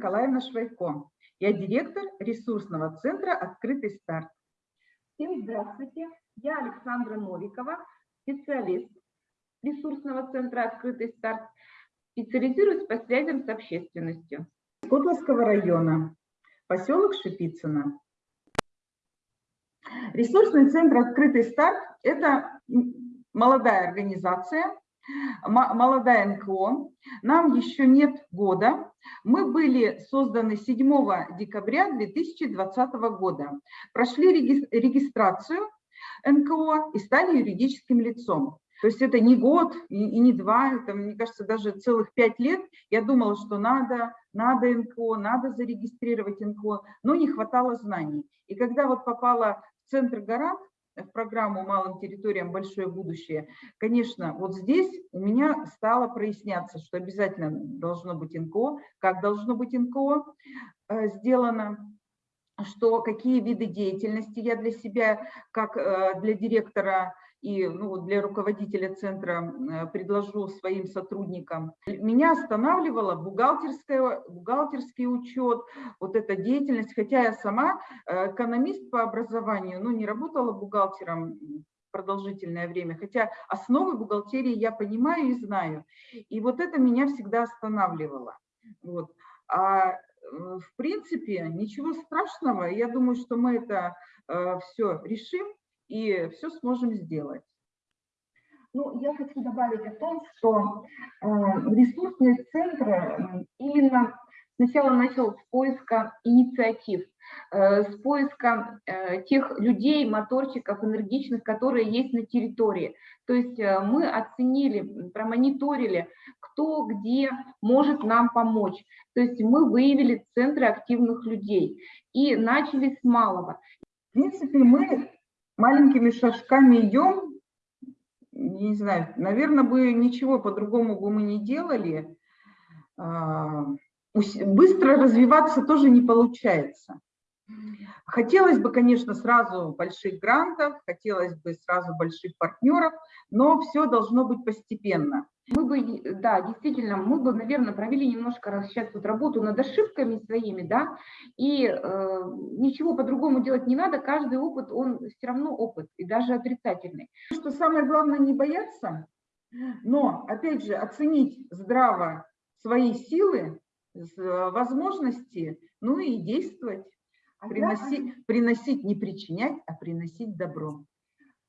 Николаевна Швайко. Я директор ресурсного центра «Открытый старт». Всем здравствуйте. Я Александра Новикова, специалист ресурсного центра «Открытый старт». Специализируюсь по связям с общественностью. Котловского района, поселок Шипицыно. Ресурсный центр «Открытый старт» – это молодая организация, молодая НКО. Нам еще нет года. Мы были созданы 7 декабря 2020 года. Прошли регистрацию НКО и стали юридическим лицом. То есть это не год и не два, это, мне кажется, даже целых пять лет. Я думала, что надо, надо НКО, надо зарегистрировать НКО, но не хватало знаний. И когда вот попала в центр Гарант, в программу «Малым территориям. Большое будущее», конечно, вот здесь у меня стало проясняться, что обязательно должно быть НКО, как должно быть НКО э, сделано, что какие виды деятельности я для себя, как э, для директора и ну, для руководителя центра э, предложу своим сотрудникам. Меня останавливала бухгалтерская, бухгалтерский учет, вот эта деятельность, хотя я сама э, экономист по образованию, но не работала бухгалтером продолжительное время, хотя основы бухгалтерии я понимаю и знаю. И вот это меня всегда останавливало. Вот. А э, в принципе ничего страшного, я думаю, что мы это все решим и все сможем сделать. Ну, я хочу добавить о том, что э, ресурсные центры именно сначала начал с поиска инициатив, э, с поиска э, тех людей, моторчиков, энергичных, которые есть на территории. То есть э, мы оценили, промониторили, кто где может нам помочь. То есть мы выявили центры активных людей и начали с малого. В принципе, мы маленькими шажками идем, не знаю, наверное, бы ничего по-другому бы мы не делали. А, быстро развиваться тоже не получается. Хотелось бы, конечно, сразу больших грантов, хотелось бы сразу больших партнеров, но все должно быть постепенно. Мы бы, да, действительно, мы бы, наверное, провели немножко сейчас вот работу над ошибками своими, да, и э, ничего по-другому делать не надо, каждый опыт, он все равно опыт, и даже отрицательный. Что самое главное не бояться, но, опять же, оценить здраво свои силы, возможности, ну и действовать. Приносить, приносить, не причинять, а приносить добро.